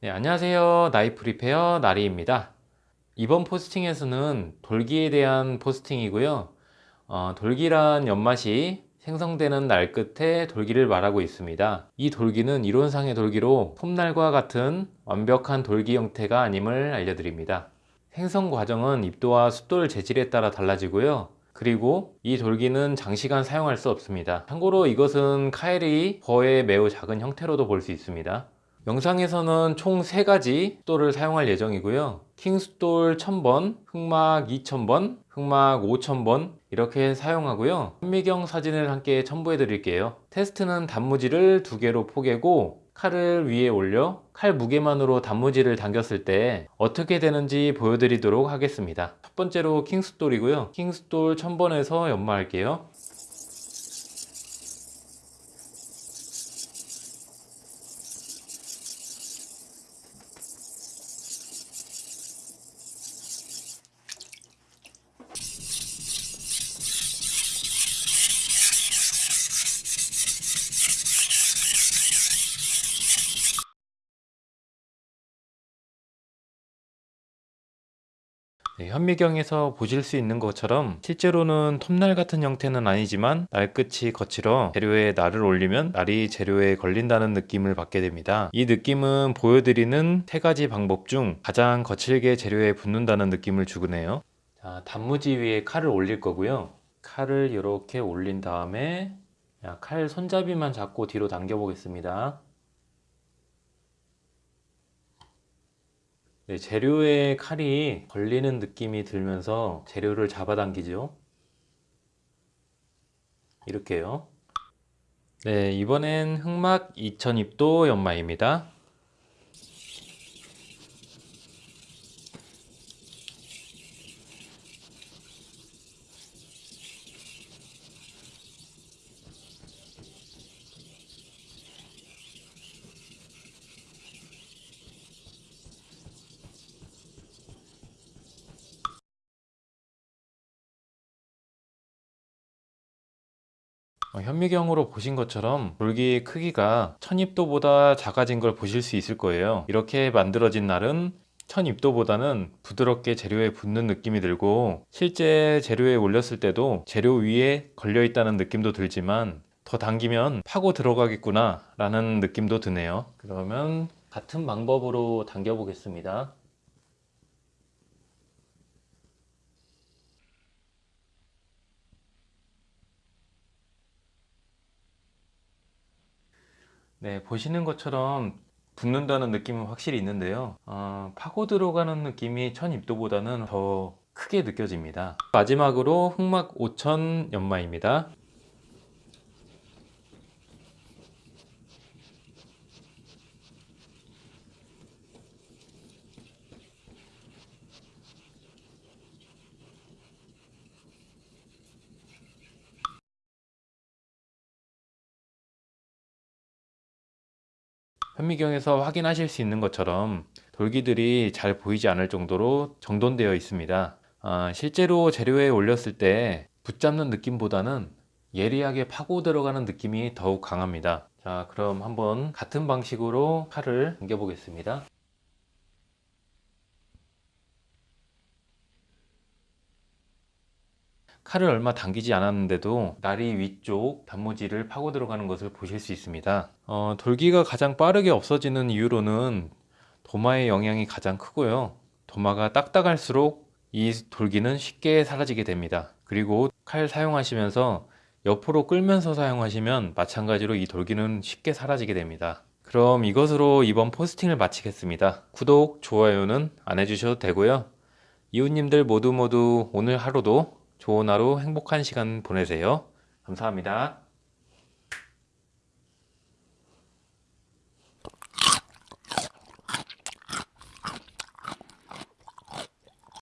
네, 안녕하세요. 나이프 리페어 나리입니다. 이번 포스팅에서는 돌기에 대한 포스팅이고요. 어, 돌기란 연마 시 생성되는 날 끝에 돌기를 말하고 있습니다. 이 돌기는 이론상의 돌기로 톱날과 같은 완벽한 돌기 형태가 아님을 알려드립니다. 생성 과정은 입도와 숫돌 재질에 따라 달라지고요. 그리고 이 돌기는 장시간 사용할 수 없습니다. 참고로 이것은 かえり burr의 매우 작은 형태로도 볼 수 있습니다. 영상에서는 총 3가지 숫돌을 사용할 예정이고요. 킹숫돌 1000번, 흑막 2000번, 흑막 5000번 이렇게 사용하고요. 현미경 사진을 함께 첨부해 드릴게요. 테스트는 단무지를 두 개로 포개고 칼을 위에 올려 칼 무게만으로 단무지를 당겼을 때 어떻게 되는지 보여드리도록 하겠습니다. 첫 번째로 킹스돌이고요. 킹스돌 1000번에서 연마할게요. 네, 현미경에서 보실 수 있는 것처럼 실제로는 톱날 같은 형태는 아니지만 날 끝이 거칠어 재료에 날을 올리면 날이 재료에 걸린다는 느낌을 받게 됩니다. 이 느낌은 보여드리는 세 가지 방법 중 가장 거칠게 재료에 붙는다는 느낌을 주네요. 자, 단무지 위에 칼을 올릴 거고요. 칼을 이렇게 올린 다음에 칼 손잡이만 잡고 뒤로 당겨 보겠습니다. 네, 재료에 칼이 걸리는 느낌이 들면서 재료를 잡아당기죠. 이렇게요. 네, 이번엔 흑막 2000입도 연마입니다. 현미경으로 보신 것처럼 돌기 크기가 1000입도보다 작아진 걸 보실 수 있을 거예요. 이렇게 만들어진 날은 1000입도보다는 부드럽게 재료에 붙는 느낌이 들고 실제 재료에 올렸을 때도 재료 위에 걸려 있다는 느낌도 들지만 더 당기면 파고 들어가겠구나 라는 느낌도 드네요. 그러면 같은 방법으로 당겨 보겠습니다 네, 보시는 것처럼 붙는다는 느낌은 확실히 있는데요. 어, 파고 들어가는 느낌이 1000입도보다는 더 크게 느껴집니다. 마지막으로 흑막 5000 연마입니다 현미경에서 확인하실 수 있는 것처럼 돌기들이 잘 보이지 않을 정도로 정돈되어 있습니다. 아, 실제로 재료에 올렸을 때 붙잡는 느낌보다는 예리하게 파고 들어가는 느낌이 더욱 강합니다. 자 그럼 한번 같은 방식으로 칼을 당겨 보겠습니다 칼을 얼마 당기지 않았는데도 나리 위쪽 단무지를 파고 들어가는 것을 보실 수 있습니다. 어, 돌기가 가장 빠르게 없어지는 이유로는 도마의 영향이 가장 크고요. 도마가 딱딱할수록 이 돌기는 쉽게 사라지게 됩니다. 그리고 칼 사용하시면서 옆으로 끌면서 사용하시면 마찬가지로 이 돌기는 쉽게 사라지게 됩니다. 그럼 이것으로 이번 포스팅을 마치겠습니다. 구독, 좋아요는 안 해주셔도 되고요. 이웃님들 모두 모두 오늘 하루도 좋은 하루 행복한 시간 보내세요. 감사합니다.